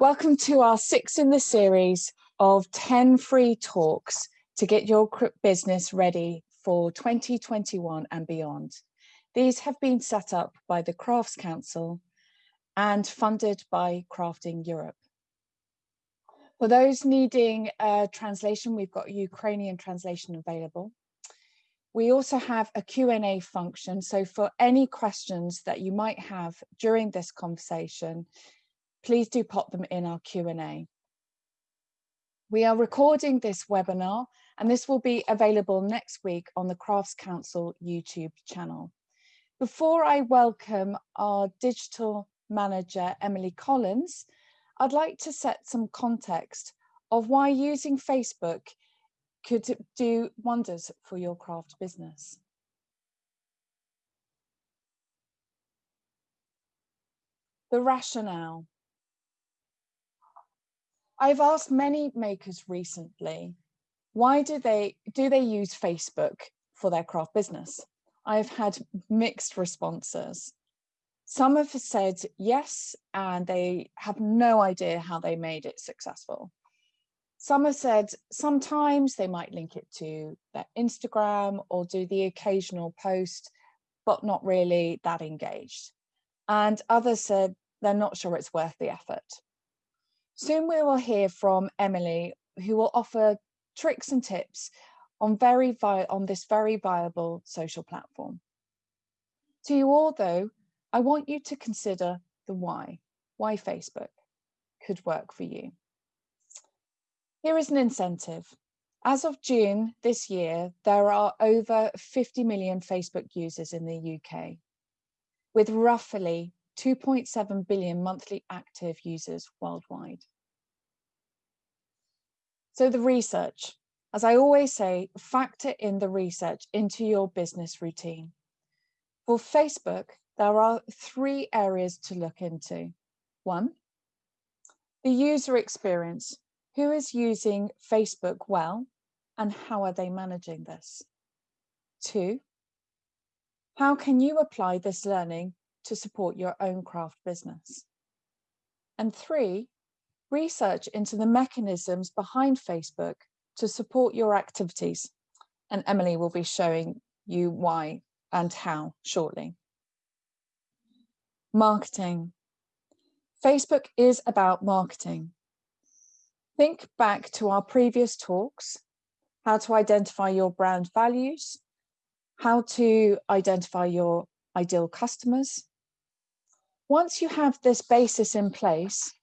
Welcome to our sixth in the series of 10 free talks to get your business ready for 2021 and beyond. These have been set up by the Crafts Council and funded by Crafting Europe. For those needing a translation, we've got Ukrainian translation available. We also have a Q&A function, so for any questions that you might have during this conversation, please do pop them in our Q&A. We are recording this webinar and this will be available next week on the Crafts Council YouTube channel. Before I welcome our digital manager, Emily Collins, I'd like to set some context of why using Facebook could do wonders for your craft business. The rationale. I've asked many makers recently, why do they, do they use Facebook for their craft business? I've had mixed responses. Some have said yes, and they have no idea how they made it successful. Some have said sometimes they might link it to their Instagram or do the occasional post, but not really that engaged. And others said they're not sure it's worth the effort. Soon we will hear from Emily, who will offer tricks and tips on, very on this very viable social platform. To you all though, I want you to consider the why, why Facebook could work for you. Here is an incentive. As of June this year, there are over 50 million Facebook users in the UK, with roughly 2.7 billion monthly active users worldwide. So the research, as I always say, factor in the research into your business routine. For Facebook, there are three areas to look into. One, the user experience. Who is using Facebook well and how are they managing this? Two, how can you apply this learning to support your own craft business? And three, research into the mechanisms behind Facebook to support your activities. And Emily will be showing you why and how shortly. Marketing. Facebook is about marketing. Think back to our previous talks, how to identify your brand values, how to identify your ideal customers. Once you have this basis in place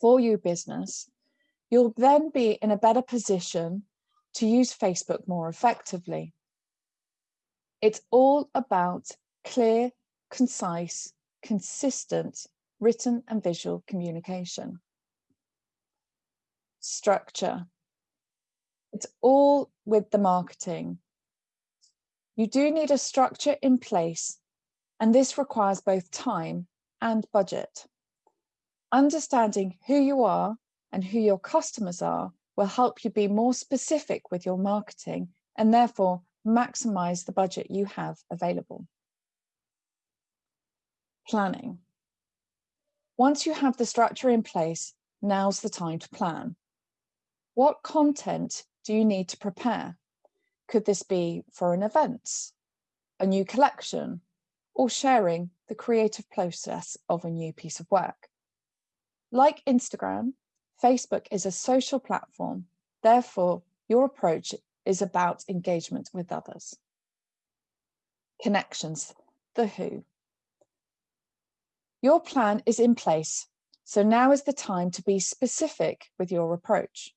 for your business, you'll then be in a better position to use Facebook more effectively. It's all about clear, concise, consistent written and visual communication structure. It's all with the marketing. You do need a structure in place and this requires both time and budget. Understanding who you are and who your customers are will help you be more specific with your marketing and therefore maximize the budget you have available. Planning. Once you have the structure in place, now's the time to plan. What content do you need to prepare? Could this be for an event, a new collection, or sharing the creative process of a new piece of work? Like Instagram, Facebook is a social platform. Therefore, your approach is about engagement with others. Connections, the who. Your plan is in place, so now is the time to be specific with your approach.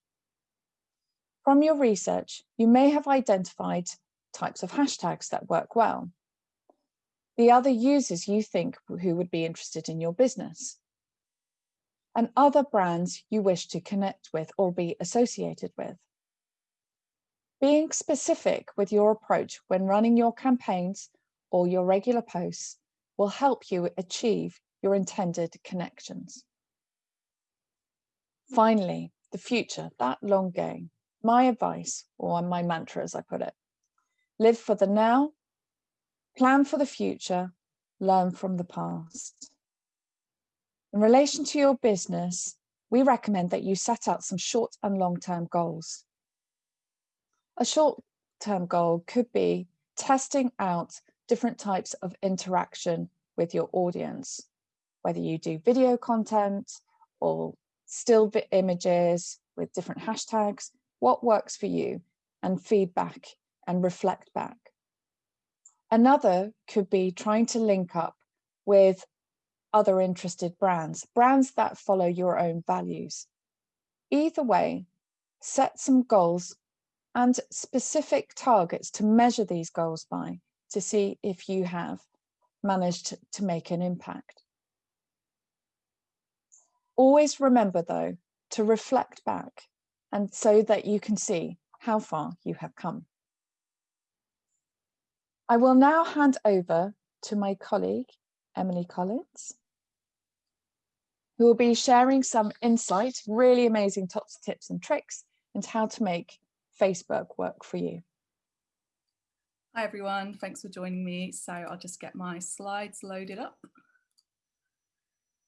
From your research, you may have identified types of hashtags that work well. The other users you think who would be interested in your business. And other brands you wish to connect with or be associated with. Being specific with your approach when running your campaigns or your regular posts will help you achieve your intended connections. Finally, the future, that long game my advice or my mantra as I put it. Live for the now, plan for the future, learn from the past. In relation to your business, we recommend that you set out some short and long-term goals. A short-term goal could be testing out different types of interaction with your audience, whether you do video content or still images with different hashtags, what works for you and feedback and reflect back. Another could be trying to link up with other interested brands, brands that follow your own values. Either way, set some goals and specific targets to measure these goals by to see if you have managed to make an impact. Always remember though, to reflect back and so that you can see how far you have come. I will now hand over to my colleague, Emily Collins, who will be sharing some insight, really amazing tips, tips and tricks into how to make Facebook work for you. Hi everyone, thanks for joining me. So I'll just get my slides loaded up.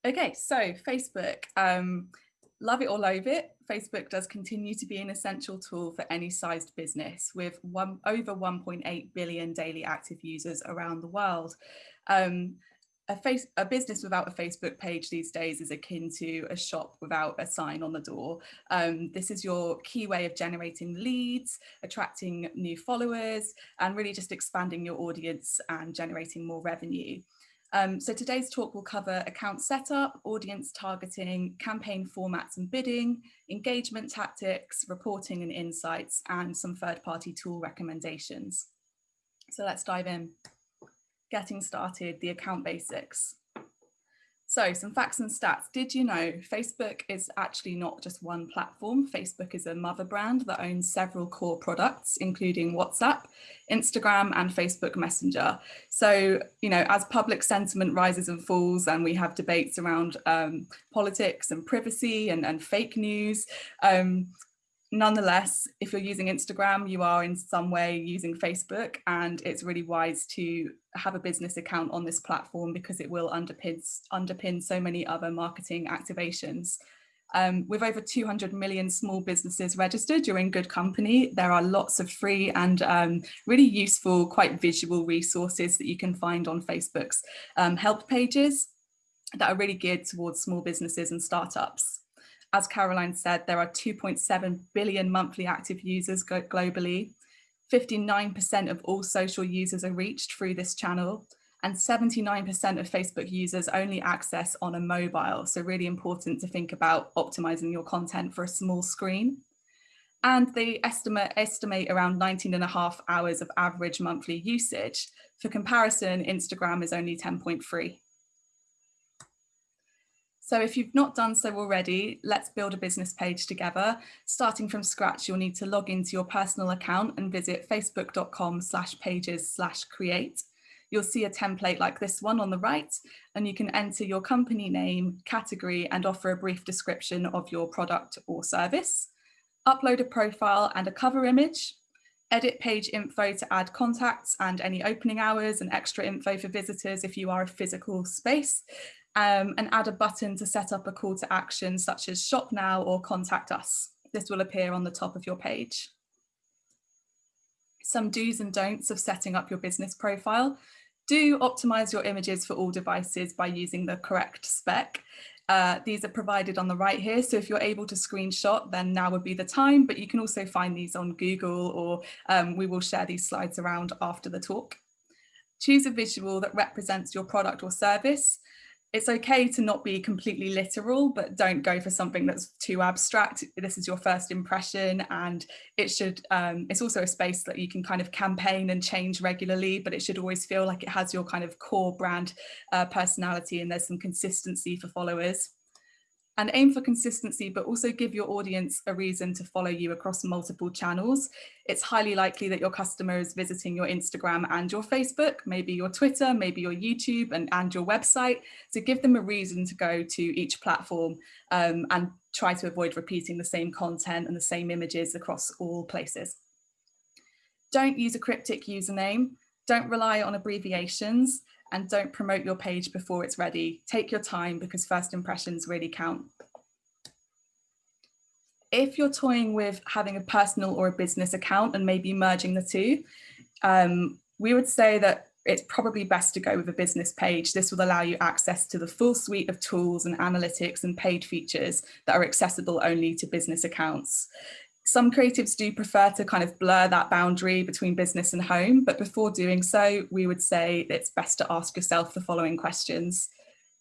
Okay, so Facebook, um, love it or loathe it, Facebook does continue to be an essential tool for any sized business with one, over 1.8 billion daily active users around the world. Um, a, face, a business without a Facebook page these days is akin to a shop without a sign on the door. Um, this is your key way of generating leads, attracting new followers, and really just expanding your audience and generating more revenue. Um, so today's talk will cover account setup, audience targeting, campaign formats and bidding, engagement tactics, reporting and insights, and some third-party tool recommendations. So let's dive in getting started, the account basics. So some facts and stats. Did you know Facebook is actually not just one platform? Facebook is a mother brand that owns several core products, including WhatsApp, Instagram and Facebook Messenger. So, you know, as public sentiment rises and falls and we have debates around um, politics and privacy and, and fake news, um, nonetheless, if you're using Instagram, you are in some way using Facebook and it's really wise to have a business account on this platform because it will underpin, underpin so many other marketing activations. Um, with over 200 million small businesses registered, you're in good company. There are lots of free and um, really useful, quite visual resources that you can find on Facebook's um, help pages that are really geared towards small businesses and startups as Caroline said, there are 2.7 billion monthly active users globally. 59% of all social users are reached through this channel and 79% of Facebook users only access on a mobile. So really important to think about optimizing your content for a small screen. And they estimate, estimate around 19 and a half hours of average monthly usage. For comparison, Instagram is only 10.3. So if you've not done so already, let's build a business page together. Starting from scratch, you'll need to log into your personal account and visit facebook.com slash pages slash create. You'll see a template like this one on the right, and you can enter your company name, category, and offer a brief description of your product or service. Upload a profile and a cover image, edit page info to add contacts and any opening hours and extra info for visitors if you are a physical space, um, and add a button to set up a call to action such as shop now or contact us. This will appear on the top of your page. Some do's and don'ts of setting up your business profile. Do optimize your images for all devices by using the correct spec. Uh, these are provided on the right here. So if you're able to screenshot, then now would be the time, but you can also find these on Google or um, we will share these slides around after the talk. Choose a visual that represents your product or service it's okay to not be completely literal, but don't go for something that's too abstract. This is your first impression and it should, um, it's also a space that you can kind of campaign and change regularly, but it should always feel like it has your kind of core brand uh, personality and there's some consistency for followers and aim for consistency, but also give your audience a reason to follow you across multiple channels. It's highly likely that your customer is visiting your Instagram and your Facebook, maybe your Twitter, maybe your YouTube and, and your website. So give them a reason to go to each platform um, and try to avoid repeating the same content and the same images across all places. Don't use a cryptic username. Don't rely on abbreviations and don't promote your page before it's ready. Take your time because first impressions really count. If you're toying with having a personal or a business account and maybe merging the two, um, we would say that it's probably best to go with a business page. This will allow you access to the full suite of tools and analytics and paid features that are accessible only to business accounts. Some creatives do prefer to kind of blur that boundary between business and home, but before doing so, we would say it's best to ask yourself the following questions.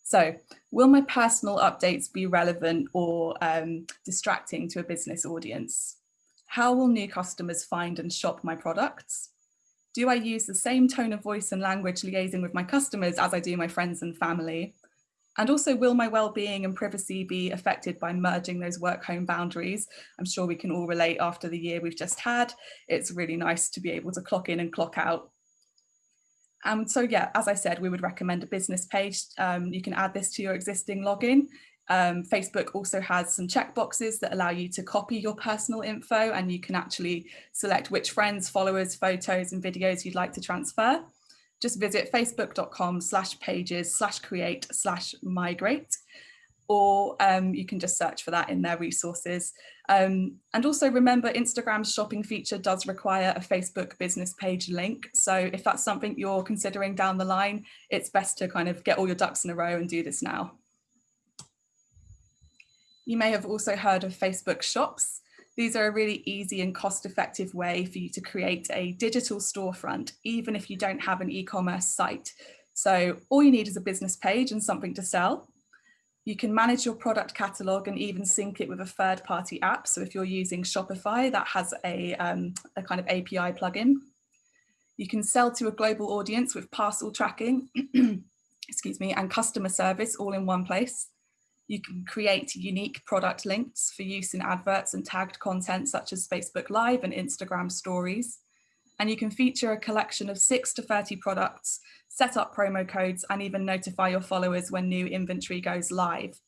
So will my personal updates be relevant or um, distracting to a business audience? How will new customers find and shop my products? Do I use the same tone of voice and language liaising with my customers as I do my friends and family? And also, will my well-being and privacy be affected by merging those work-home boundaries? I'm sure we can all relate after the year we've just had. It's really nice to be able to clock in and clock out. And so, yeah, as I said, we would recommend a business page. Um, you can add this to your existing login um, Facebook also has some checkboxes that allow you to copy your personal info and you can actually select which friends, followers, photos and videos you'd like to transfer. Just visit facebook.com slash pages slash create slash migrate or um, you can just search for that in their resources. Um, and also remember Instagram's shopping feature does require a Facebook business page link. So if that's something you're considering down the line, it's best to kind of get all your ducks in a row and do this now. You may have also heard of Facebook shops. These are a really easy and cost effective way for you to create a digital storefront, even if you don't have an e-commerce site. So all you need is a business page and something to sell. You can manage your product catalog and even sync it with a third party app. So if you're using Shopify, that has a, um, a kind of API plugin. You can sell to a global audience with parcel tracking, excuse me, and customer service all in one place. You can create unique product links for use in adverts and tagged content such as Facebook Live and Instagram stories. And you can feature a collection of six to 30 products, set up promo codes and even notify your followers when new inventory goes live.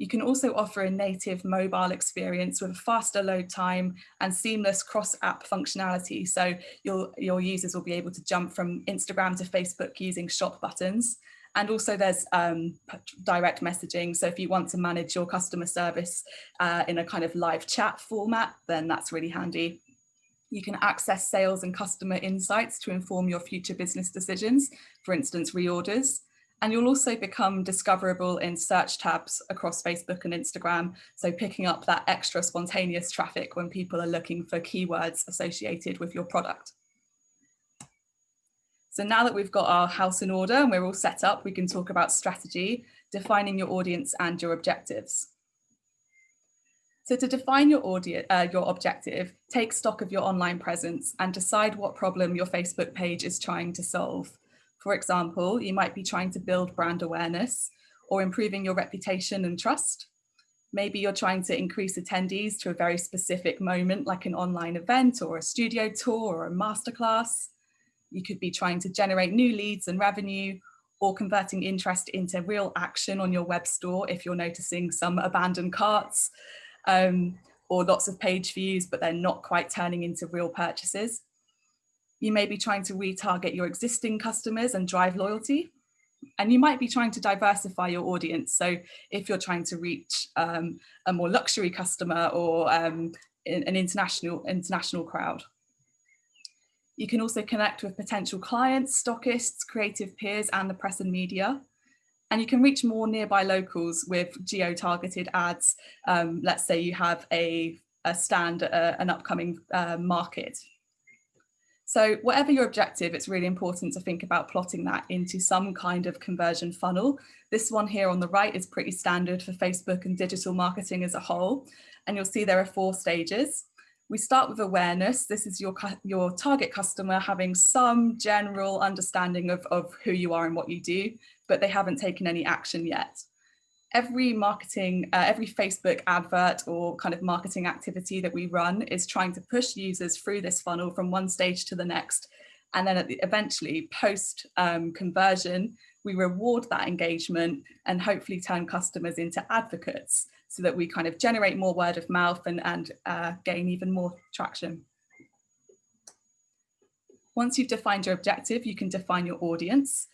You can also offer a native mobile experience with a faster load time and seamless cross-app functionality. So your, your users will be able to jump from Instagram to Facebook using shop buttons. And also there's um, direct messaging. So if you want to manage your customer service uh, in a kind of live chat format, then that's really handy. You can access sales and customer insights to inform your future business decisions, for instance, reorders. And you'll also become discoverable in search tabs across Facebook and Instagram. So picking up that extra spontaneous traffic when people are looking for keywords associated with your product. So now that we've got our house in order and we're all set up, we can talk about strategy, defining your audience and your objectives. So to define your audience, uh, your objective, take stock of your online presence and decide what problem your Facebook page is trying to solve. For example, you might be trying to build brand awareness or improving your reputation and trust. Maybe you're trying to increase attendees to a very specific moment like an online event or a studio tour or a masterclass. You could be trying to generate new leads and revenue or converting interest into real action on your web store if you're noticing some abandoned carts um, or lots of page views, but they're not quite turning into real purchases. You may be trying to retarget your existing customers and drive loyalty. And you might be trying to diversify your audience. So if you're trying to reach um, a more luxury customer or um, an international, international crowd. You can also connect with potential clients, stockists, creative peers, and the press and media. And you can reach more nearby locals with geo-targeted ads. Um, let's say you have a, a stand at a, an upcoming uh, market. So whatever your objective, it's really important to think about plotting that into some kind of conversion funnel. This one here on the right is pretty standard for Facebook and digital marketing as a whole. And you'll see there are four stages. We start with awareness. This is your, your target customer having some general understanding of, of who you are and what you do, but they haven't taken any action yet. Every marketing, uh, every Facebook advert or kind of marketing activity that we run is trying to push users through this funnel from one stage to the next. And then at the, eventually post um, conversion, we reward that engagement and hopefully turn customers into advocates so that we kind of generate more word of mouth and, and uh, gain even more traction. Once you've defined your objective, you can define your audience.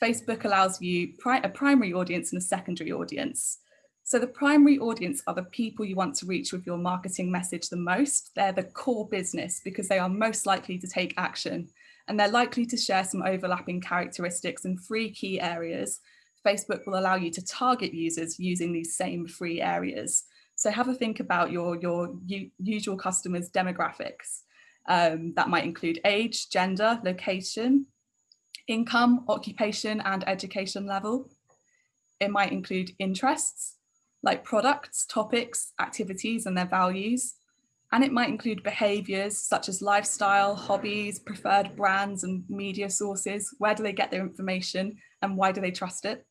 Facebook allows you pri a primary audience and a secondary audience. So the primary audience are the people you want to reach with your marketing message the most. They're the core business because they are most likely to take action and they're likely to share some overlapping characteristics in three key areas. Facebook will allow you to target users using these same three areas. So have a think about your, your usual customers demographics. Um, that might include age, gender, location, income, occupation and education level. It might include interests, like products, topics, activities and their values. And it might include behaviors such as lifestyle, hobbies, preferred brands and media sources. Where do they get their information and why do they trust it?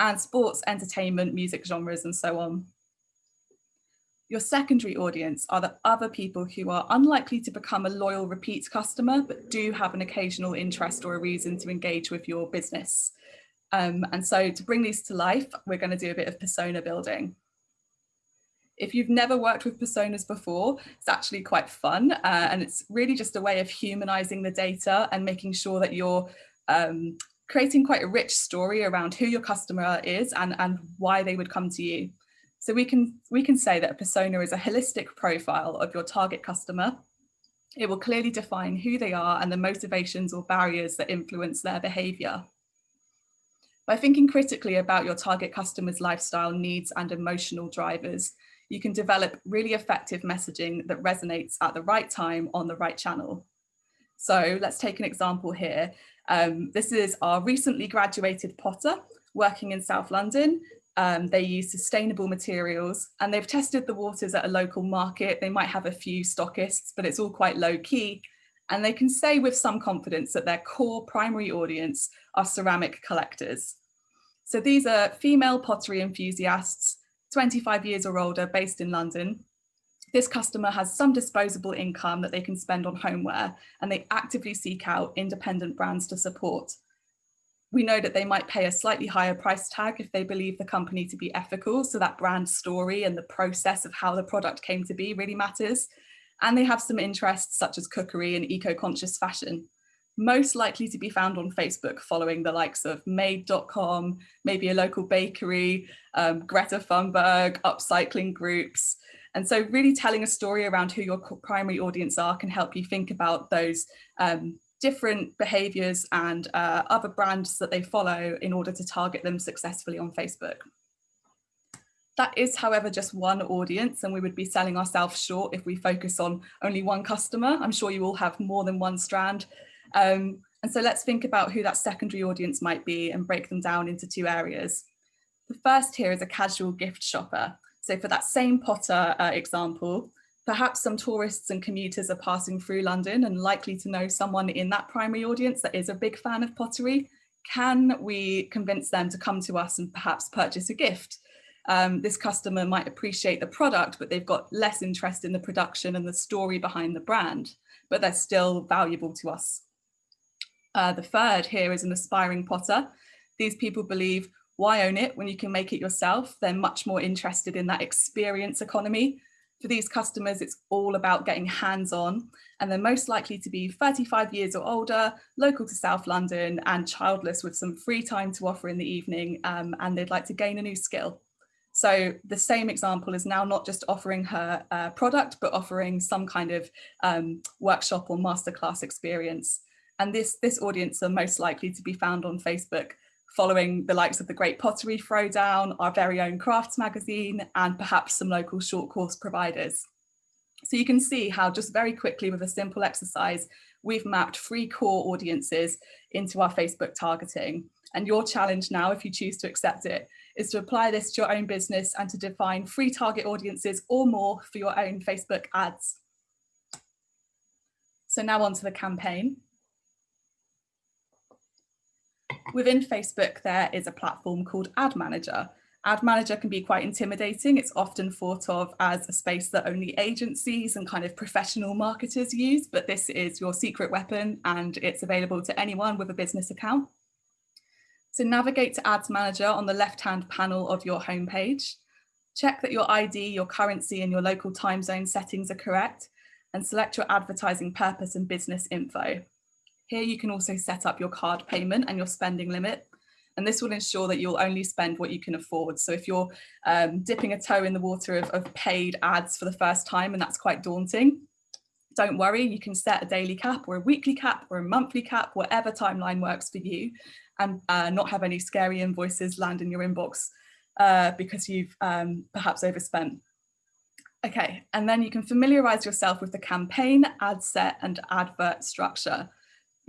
And sports, entertainment, music genres and so on. Your secondary audience are the other people who are unlikely to become a loyal repeat customer, but do have an occasional interest or a reason to engage with your business. Um, and so to bring these to life, we're going to do a bit of persona building. If you've never worked with personas before, it's actually quite fun. Uh, and it's really just a way of humanizing the data and making sure that you're um, creating quite a rich story around who your customer is and, and why they would come to you. So we can, we can say that a persona is a holistic profile of your target customer. It will clearly define who they are and the motivations or barriers that influence their behavior. By thinking critically about your target customer's lifestyle needs and emotional drivers, you can develop really effective messaging that resonates at the right time on the right channel. So let's take an example here. Um, this is our recently graduated potter working in South London. Um, they use sustainable materials and they've tested the waters at a local market. They might have a few stockists, but it's all quite low key. And they can say with some confidence that their core primary audience are ceramic collectors. So these are female pottery enthusiasts, 25 years or older, based in London. This customer has some disposable income that they can spend on homeware and they actively seek out independent brands to support. We know that they might pay a slightly higher price tag if they believe the company to be ethical. So that brand story and the process of how the product came to be really matters. And they have some interests such as cookery and eco-conscious fashion most likely to be found on Facebook following the likes of made.com, maybe a local bakery, um, Greta Thunberg, upcycling groups. And so really telling a story around who your primary audience are can help you think about those um, different behaviors and uh, other brands that they follow in order to target them successfully on Facebook. That is, however, just one audience and we would be selling ourselves short if we focus on only one customer. I'm sure you all have more than one strand um, and so let's think about who that secondary audience might be and break them down into two areas. The first here is a casual gift shopper. So for that same Potter uh, example, perhaps some tourists and commuters are passing through London and likely to know someone in that primary audience that is a big fan of pottery. Can we convince them to come to us and perhaps purchase a gift? Um, this customer might appreciate the product, but they've got less interest in the production and the story behind the brand, but they're still valuable to us uh, the third here is an aspiring potter. These people believe, why own it when you can make it yourself? They're much more interested in that experience economy. For these customers, it's all about getting hands-on and they're most likely to be 35 years or older, local to South London and childless with some free time to offer in the evening um, and they'd like to gain a new skill. So the same example is now not just offering her uh, product, but offering some kind of um, workshop or masterclass experience. And this, this audience are most likely to be found on Facebook following the likes of the Great Pottery Throwdown, our very own crafts magazine, and perhaps some local short course providers. So you can see how just very quickly with a simple exercise, we've mapped three core audiences into our Facebook targeting. And your challenge now, if you choose to accept it, is to apply this to your own business and to define three target audiences or more for your own Facebook ads. So now on to the campaign. Within Facebook, there is a platform called Ad Manager. Ad Manager can be quite intimidating. It's often thought of as a space that only agencies and kind of professional marketers use, but this is your secret weapon and it's available to anyone with a business account. So navigate to Ads Manager on the left-hand panel of your homepage. Check that your ID, your currency and your local time zone settings are correct and select your advertising purpose and business info. Here you can also set up your card payment and your spending limit. And this will ensure that you'll only spend what you can afford. So if you're um, dipping a toe in the water of, of paid ads for the first time, and that's quite daunting, don't worry, you can set a daily cap or a weekly cap or a monthly cap, whatever timeline works for you, and uh, not have any scary invoices land in your inbox uh, because you've um, perhaps overspent. Okay, and then you can familiarize yourself with the campaign, ad set and advert structure.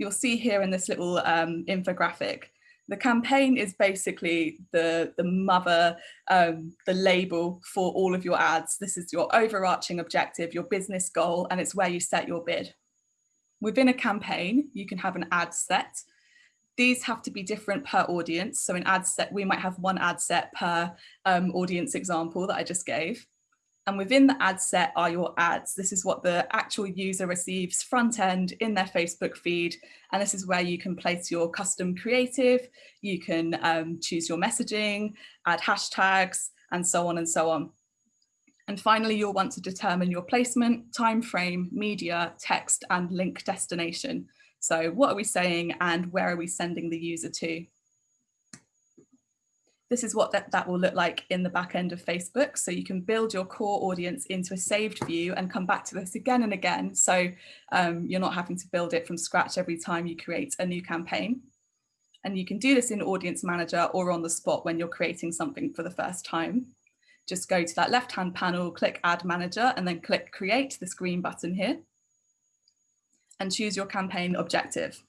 You'll see here in this little um, infographic, the campaign is basically the, the mother, um, the label for all of your ads. This is your overarching objective, your business goal, and it's where you set your bid. Within a campaign, you can have an ad set. These have to be different per audience. So in ad set, we might have one ad set per um, audience example that I just gave. And within the ad set are your ads. This is what the actual user receives front end in their Facebook feed. And this is where you can place your custom creative, you can um, choose your messaging, add hashtags, and so on and so on. And finally, you'll want to determine your placement, time frame, media, text, and link destination. So what are we saying and where are we sending the user to? This is what that, that will look like in the back end of Facebook. So you can build your core audience into a saved view and come back to this again and again. So um, you're not having to build it from scratch every time you create a new campaign. And you can do this in Audience Manager or on the spot when you're creating something for the first time. Just go to that left-hand panel, click Ad Manager, and then click Create, this green button here, and choose your campaign objective.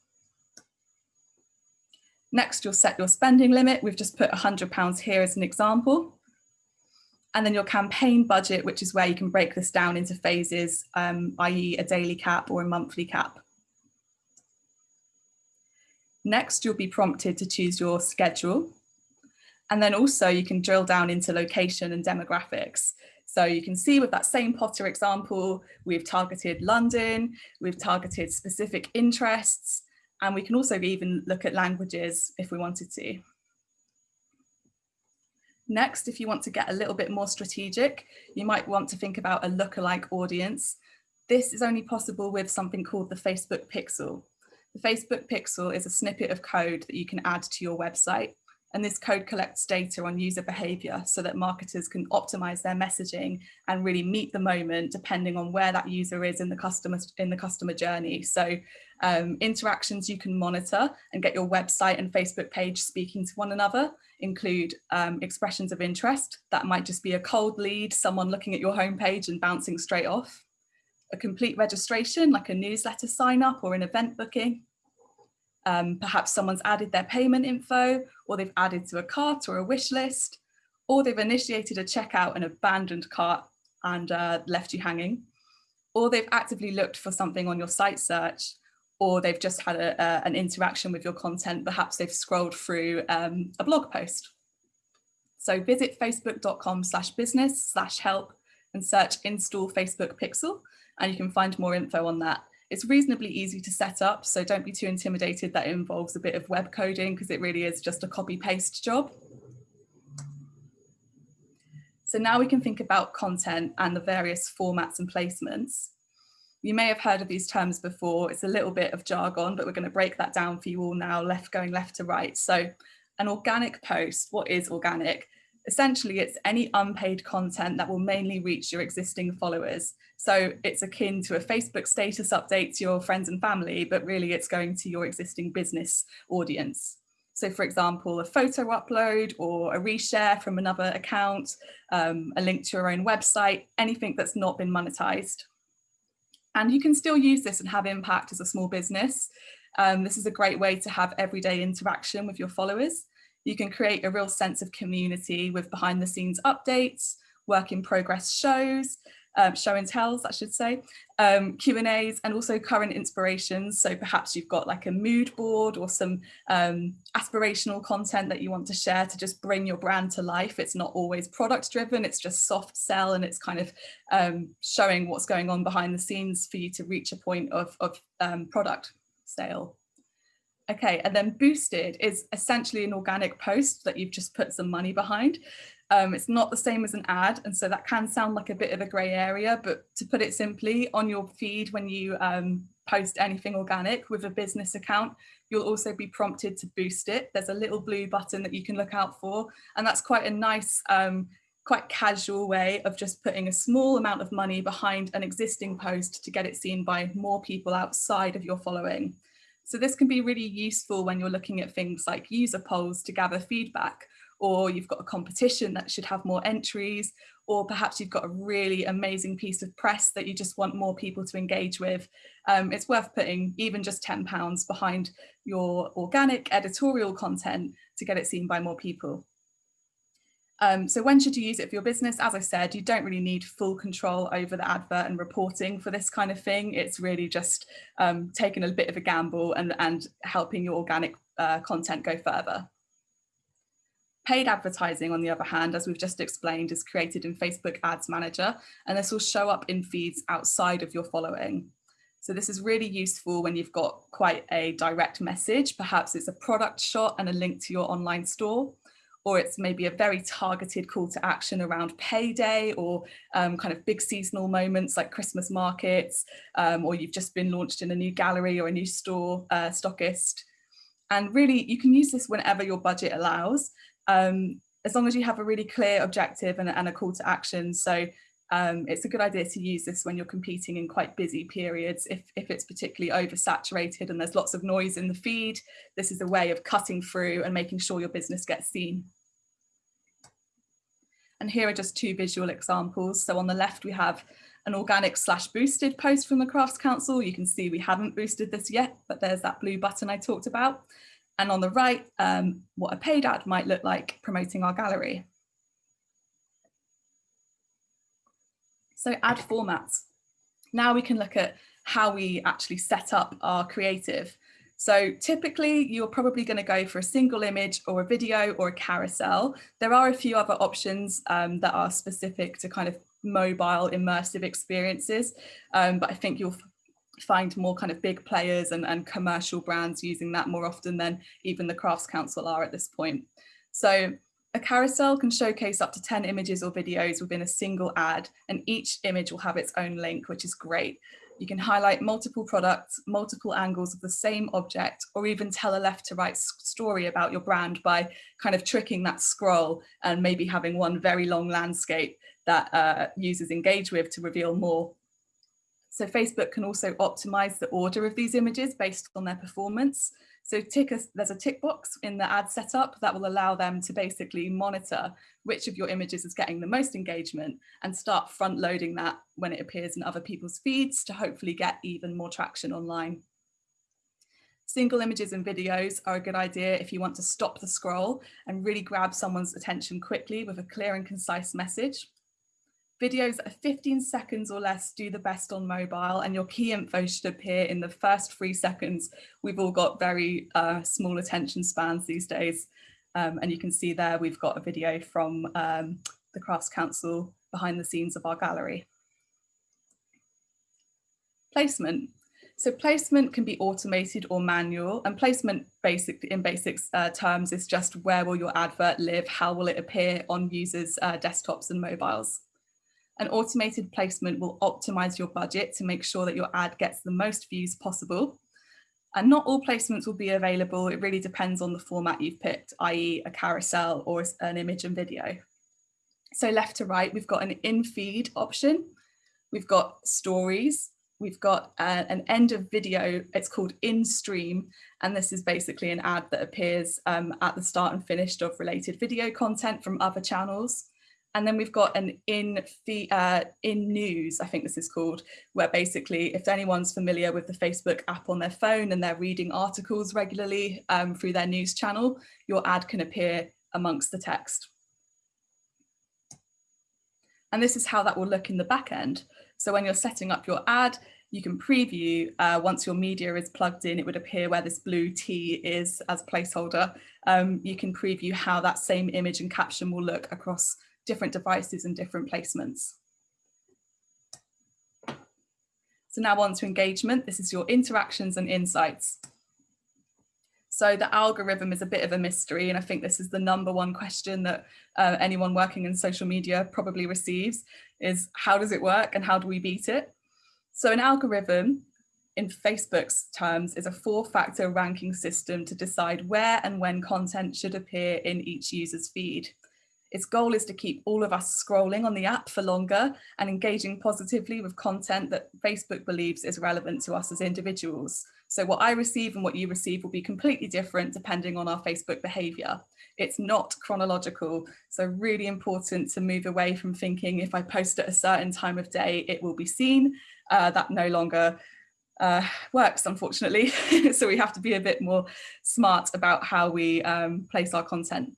Next, you'll set your spending limit. We've just put £100 here as an example. And then your campaign budget, which is where you can break this down into phases, um, i.e. a daily cap or a monthly cap. Next, you'll be prompted to choose your schedule. And then also you can drill down into location and demographics. So you can see with that same Potter example, we've targeted London, we've targeted specific interests, and we can also even look at languages if we wanted to. Next, if you want to get a little bit more strategic, you might want to think about a lookalike audience. This is only possible with something called the Facebook Pixel. The Facebook Pixel is a snippet of code that you can add to your website. And this code collects data on user behavior so that marketers can optimize their messaging and really meet the moment depending on where that user is in the customer in the customer journey. So um, interactions you can monitor and get your website and Facebook page speaking to one another include um, expressions of interest. That might just be a cold lead, someone looking at your homepage and bouncing straight off. A complete registration like a newsletter sign up or an event booking um, perhaps someone's added their payment info or they've added to a cart or a wish list, or they've initiated a checkout and abandoned cart and uh, left you hanging, or they've actively looked for something on your site search, or they've just had a, a, an interaction with your content. Perhaps they've scrolled through um, a blog post. So visit facebook.com slash business slash help and search install Facebook Pixel, and you can find more info on that. It's reasonably easy to set up, so don't be too intimidated that involves a bit of web coding because it really is just a copy paste job. So now we can think about content and the various formats and placements. You may have heard of these terms before. It's a little bit of jargon, but we're going to break that down for you all now, left going left to right. So an organic post, what is organic? Essentially it's any unpaid content that will mainly reach your existing followers. So it's akin to a Facebook status update to your friends and family, but really it's going to your existing business audience. So for example, a photo upload or a reshare from another account, um, a link to your own website, anything that's not been monetized. And you can still use this and have impact as a small business. Um, this is a great way to have everyday interaction with your followers. You can create a real sense of community with behind the scenes updates, work in progress shows, um, show and tells, I should say, um, Q&As and also current inspirations. So perhaps you've got like a mood board or some um, aspirational content that you want to share to just bring your brand to life. It's not always product driven, it's just soft sell and it's kind of um, showing what's going on behind the scenes for you to reach a point of, of um, product sale. Okay, and then boosted is essentially an organic post that you've just put some money behind. Um, it's not the same as an ad, and so that can sound like a bit of a grey area, but to put it simply, on your feed when you um, post anything organic with a business account, you'll also be prompted to boost it. There's a little blue button that you can look out for, and that's quite a nice, um, quite casual way of just putting a small amount of money behind an existing post to get it seen by more people outside of your following. So this can be really useful when you're looking at things like user polls to gather feedback, or you've got a competition that should have more entries, or perhaps you've got a really amazing piece of press that you just want more people to engage with. Um, it's worth putting even just £10 behind your organic editorial content to get it seen by more people. Um, so when should you use it for your business? As I said, you don't really need full control over the advert and reporting for this kind of thing. It's really just um, taking a bit of a gamble and, and helping your organic uh, content go further. Paid advertising, on the other hand, as we've just explained, is created in Facebook Ads Manager, and this will show up in feeds outside of your following. So this is really useful when you've got quite a direct message. Perhaps it's a product shot and a link to your online store, or it's maybe a very targeted call to action around payday or um, kind of big seasonal moments like Christmas markets, um, or you've just been launched in a new gallery or a new store uh, stockist. And really, you can use this whenever your budget allows um, as long as you have a really clear objective and, and a call to action. So um, it's a good idea to use this when you're competing in quite busy periods. If, if it's particularly oversaturated and there's lots of noise in the feed, this is a way of cutting through and making sure your business gets seen. And here are just two visual examples. So on the left, we have an organic slash boosted post from the Crafts Council. You can see we haven't boosted this yet, but there's that blue button I talked about and on the right, um, what a paid ad might look like promoting our gallery. So ad formats. Now we can look at how we actually set up our creative. So typically you're probably going to go for a single image or a video or a carousel. There are a few other options um, that are specific to kind of mobile immersive experiences, um, but I think you'll find more kind of big players and, and commercial brands using that more often than even the Crafts Council are at this point. So a carousel can showcase up to 10 images or videos within a single ad, and each image will have its own link, which is great. You can highlight multiple products, multiple angles of the same object, or even tell a left to right story about your brand by kind of tricking that scroll and maybe having one very long landscape that uh, users engage with to reveal more so Facebook can also optimize the order of these images based on their performance. So tick a, there's a tick box in the ad setup that will allow them to basically monitor which of your images is getting the most engagement and start front loading that when it appears in other people's feeds to hopefully get even more traction online. Single images and videos are a good idea if you want to stop the scroll and really grab someone's attention quickly with a clear and concise message. Videos that are 15 seconds or less do the best on mobile and your key info should appear in the first three seconds. We've all got very uh, small attention spans these days. Um, and you can see there we've got a video from um, the Crafts Council behind the scenes of our gallery. Placement. So placement can be automated or manual and placement basic in basic uh, terms is just where will your advert live? How will it appear on users' uh, desktops and mobiles? An automated placement will optimize your budget to make sure that your ad gets the most views possible. And not all placements will be available. It really depends on the format you've picked, i.e. a carousel or an image and video. So left to right, we've got an in-feed option. We've got stories. We've got uh, an end of video. It's called in-stream. And this is basically an ad that appears um, at the start and finished of related video content from other channels. And then we've got an in, uh, in news, I think this is called, where basically if anyone's familiar with the Facebook app on their phone and they're reading articles regularly um, through their news channel, your ad can appear amongst the text. And this is how that will look in the back end. So when you're setting up your ad, you can preview uh, once your media is plugged in, it would appear where this blue T is as placeholder. Um, you can preview how that same image and caption will look across different devices and different placements. So now on to engagement. This is your interactions and insights. So the algorithm is a bit of a mystery, and I think this is the number one question that uh, anyone working in social media probably receives is how does it work and how do we beat it? So an algorithm in Facebook's terms, is a four-factor ranking system to decide where and when content should appear in each user's feed. Its goal is to keep all of us scrolling on the app for longer and engaging positively with content that Facebook believes is relevant to us as individuals. So what I receive and what you receive will be completely different depending on our Facebook behavior. It's not chronological. So really important to move away from thinking if I post at a certain time of day, it will be seen. Uh, that no longer uh, works, unfortunately. so we have to be a bit more smart about how we um, place our content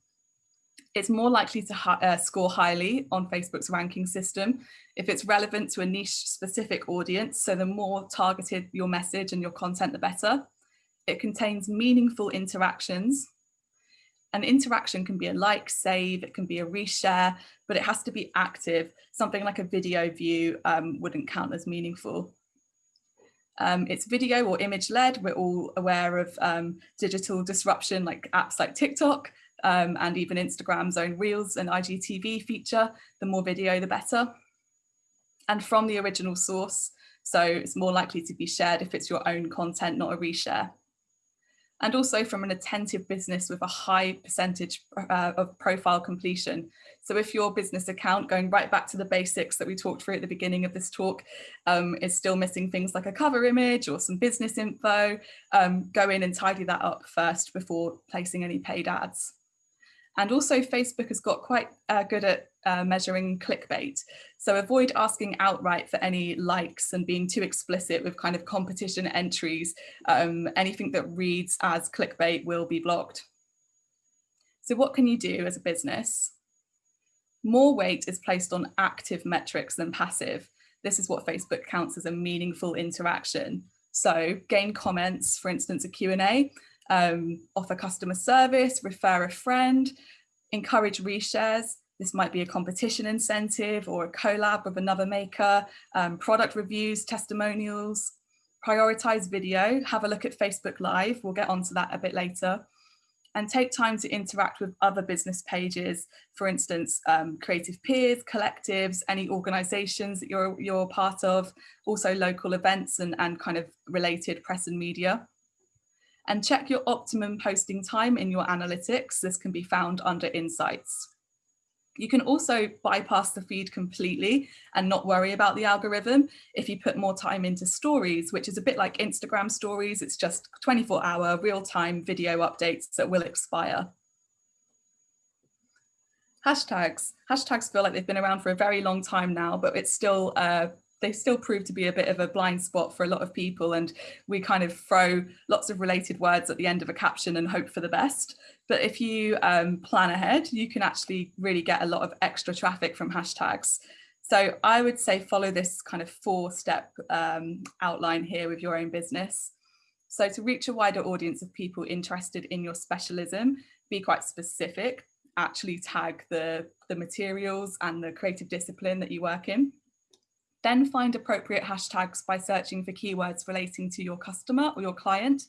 it's more likely to uh, score highly on Facebook's ranking system if it's relevant to a niche specific audience. So the more targeted your message and your content, the better. It contains meaningful interactions. An interaction can be a like, save, it can be a reshare, but it has to be active. Something like a video view um, wouldn't count as meaningful. Um, it's video or image led. We're all aware of um, digital disruption like apps like TikTok um, and even Instagram's own Reels and IGTV feature, the more video, the better. And from the original source, so it's more likely to be shared if it's your own content, not a reshare. And also from an attentive business with a high percentage uh, of profile completion. So if your business account, going right back to the basics that we talked through at the beginning of this talk, um, is still missing things like a cover image or some business info, um, go in and tidy that up first before placing any paid ads. And also Facebook has got quite uh, good at uh, measuring clickbait. So avoid asking outright for any likes and being too explicit with kind of competition entries. Um, anything that reads as clickbait will be blocked. So what can you do as a business? More weight is placed on active metrics than passive. This is what Facebook counts as a meaningful interaction. So gain comments, for instance, a Q&A, um, offer customer service, refer a friend, encourage reshares. This might be a competition incentive or a collab with another maker, um, product reviews, testimonials, prioritize video, have a look at Facebook Live. We'll get onto that a bit later. And take time to interact with other business pages, for instance, um, creative peers, collectives, any organizations that you're, you're part of, also local events and, and kind of related press and media and check your optimum posting time in your analytics. This can be found under insights. You can also bypass the feed completely and not worry about the algorithm if you put more time into stories, which is a bit like Instagram stories. It's just 24 hour real time video updates that will expire. Hashtags. Hashtags feel like they've been around for a very long time now, but it's still uh, they still prove to be a bit of a blind spot for a lot of people and we kind of throw lots of related words at the end of a caption and hope for the best. But if you um, plan ahead you can actually really get a lot of extra traffic from hashtags. So I would say follow this kind of four step um, outline here with your own business. So to reach a wider audience of people interested in your specialism be quite specific. Actually tag the the materials and the creative discipline that you work in then find appropriate hashtags by searching for keywords relating to your customer or your client.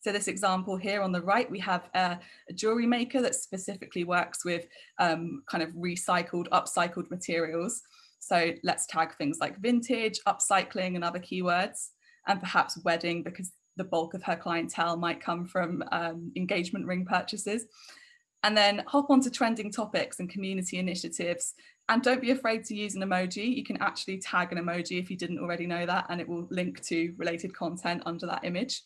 So this example here on the right, we have a, a jewelry maker that specifically works with um, kind of recycled, upcycled materials. So let's tag things like vintage, upcycling and other keywords, and perhaps wedding because the bulk of her clientele might come from um, engagement ring purchases. And then hop onto trending topics and community initiatives and don't be afraid to use an emoji. You can actually tag an emoji if you didn't already know that, and it will link to related content under that image.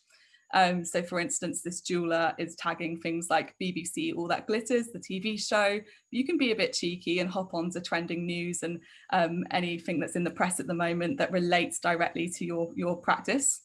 Um, so for instance, this jeweler is tagging things like BBC All That Glitters, the TV show. You can be a bit cheeky and hop onto trending news and um, anything that's in the press at the moment that relates directly to your, your practice.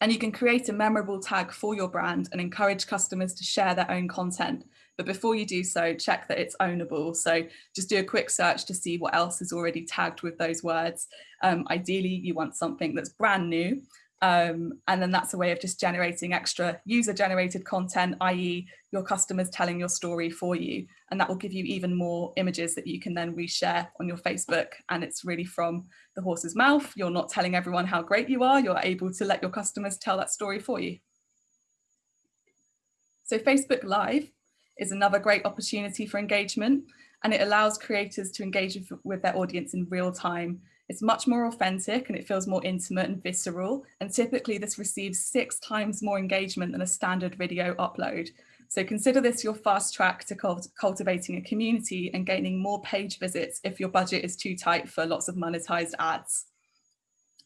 And you can create a memorable tag for your brand and encourage customers to share their own content. But before you do so, check that it's ownable. So just do a quick search to see what else is already tagged with those words. Um, ideally, you want something that's brand new um, and then that's a way of just generating extra user generated content, i.e. your customers telling your story for you. And that will give you even more images that you can then reshare on your Facebook. And it's really from the horse's mouth. You're not telling everyone how great you are. You're able to let your customers tell that story for you. So Facebook Live is another great opportunity for engagement and it allows creators to engage with their audience in real time It's much more authentic and it feels more intimate and visceral. And typically this receives six times more engagement than a standard video upload. So consider this your fast track to cult cultivating a community and gaining more page visits if your budget is too tight for lots of monetized ads.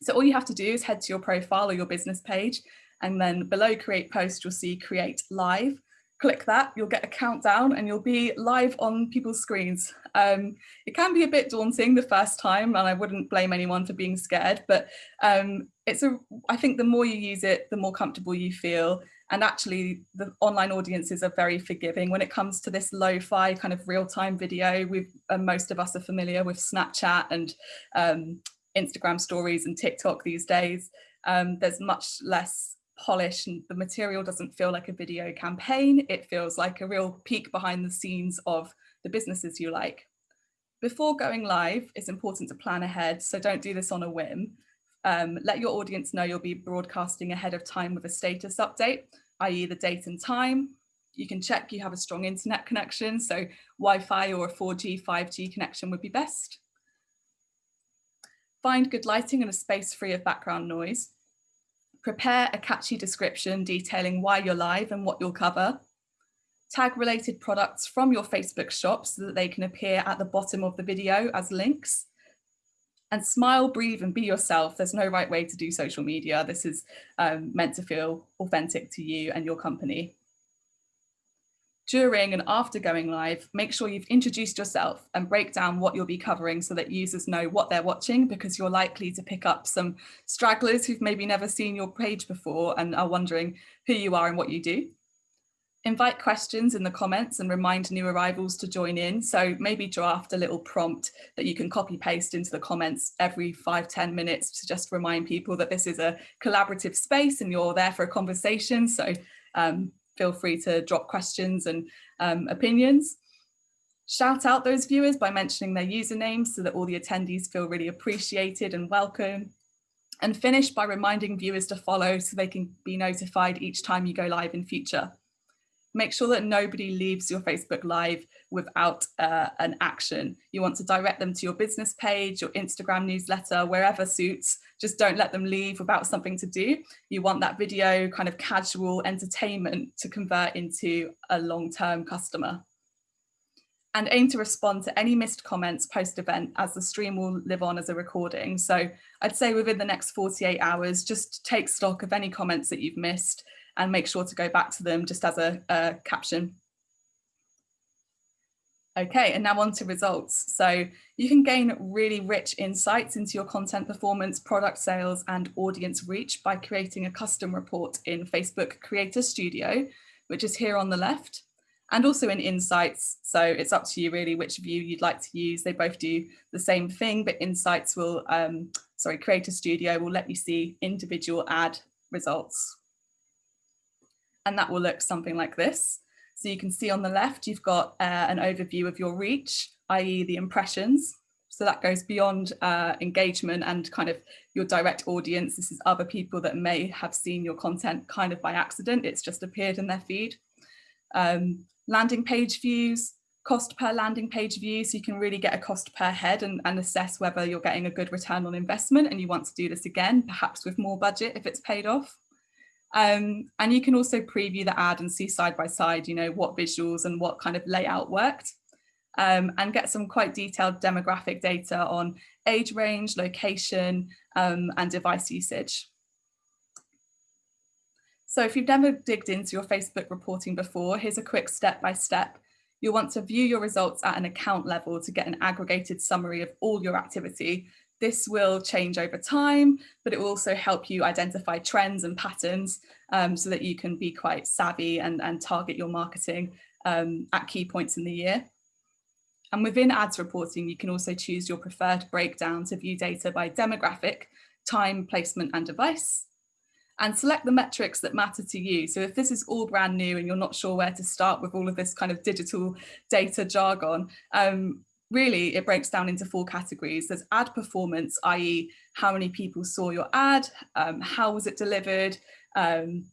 So all you have to do is head to your profile or your business page and then below create post, you'll see create live. Click that, you'll get a countdown and you'll be live on people's screens. Um, it can be a bit daunting the first time and I wouldn't blame anyone for being scared, but um, it's a, I think the more you use it, the more comfortable you feel and actually the online audiences are very forgiving when it comes to this lo-fi kind of real-time video. we uh, most of us are familiar with Snapchat and um, Instagram stories and TikTok these days. Um, there's much less polish and the material doesn't feel like a video campaign. It feels like a real peek behind the scenes of the businesses you like. Before going live, it's important to plan ahead. So don't do this on a whim. Um, let your audience know you'll be broadcasting ahead of time with a status update i.e. the date and time. You can check you have a strong internet connection, so Wi-Fi or a 4G, 5G connection would be best. Find good lighting and a space free of background noise. Prepare a catchy description detailing why you're live and what you'll cover. Tag related products from your Facebook shop so that they can appear at the bottom of the video as links and smile, breathe and be yourself. There's no right way to do social media. This is um, meant to feel authentic to you and your company. During and after going live, make sure you've introduced yourself and break down what you'll be covering so that users know what they're watching because you're likely to pick up some stragglers who've maybe never seen your page before and are wondering who you are and what you do. Invite questions in the comments and remind new arrivals to join in. So maybe draft a little prompt that you can copy paste into the comments every five ten minutes to just remind people that this is a collaborative space and you're there for a conversation. So um, feel free to drop questions and um, opinions. Shout out those viewers by mentioning their usernames so that all the attendees feel really appreciated and welcome. And finish by reminding viewers to follow so they can be notified each time you go live in future make sure that nobody leaves your Facebook Live without uh, an action. You want to direct them to your business page, your Instagram newsletter, wherever suits. Just don't let them leave without something to do. You want that video kind of casual entertainment to convert into a long-term customer. And aim to respond to any missed comments post-event as the stream will live on as a recording. So I'd say within the next 48 hours, just take stock of any comments that you've missed and make sure to go back to them just as a, a caption. Okay, and now on to results. So you can gain really rich insights into your content performance, product sales and audience reach by creating a custom report in Facebook Creator Studio, which is here on the left, and also in Insights. So it's up to you really which view you'd like to use. They both do the same thing, but Insights will, um, sorry, Creator Studio will let you see individual ad results and that will look something like this. So you can see on the left, you've got uh, an overview of your reach, i.e. the impressions. So that goes beyond uh, engagement and kind of your direct audience. This is other people that may have seen your content kind of by accident. It's just appeared in their feed. Um, landing page views, cost per landing page view. So you can really get a cost per head and, and assess whether you're getting a good return on investment and you want to do this again, perhaps with more budget if it's paid off. Um, and you can also preview the ad and see side by side, you know, what visuals and what kind of layout worked um, and get some quite detailed demographic data on age range, location um, and device usage. So if you've never digged into your Facebook reporting before, here's a quick step-by-step. -step. You'll want to view your results at an account level to get an aggregated summary of all your activity this will change over time, but it will also help you identify trends and patterns um, so that you can be quite savvy and, and target your marketing um, at key points in the year. And within ads reporting, you can also choose your preferred breakdown to view data by demographic, time, placement and device and select the metrics that matter to you. So if this is all brand new and you're not sure where to start with all of this kind of digital data jargon, um, really it breaks down into four categories. There's ad performance, i.e. how many people saw your ad, um, how was it delivered, um,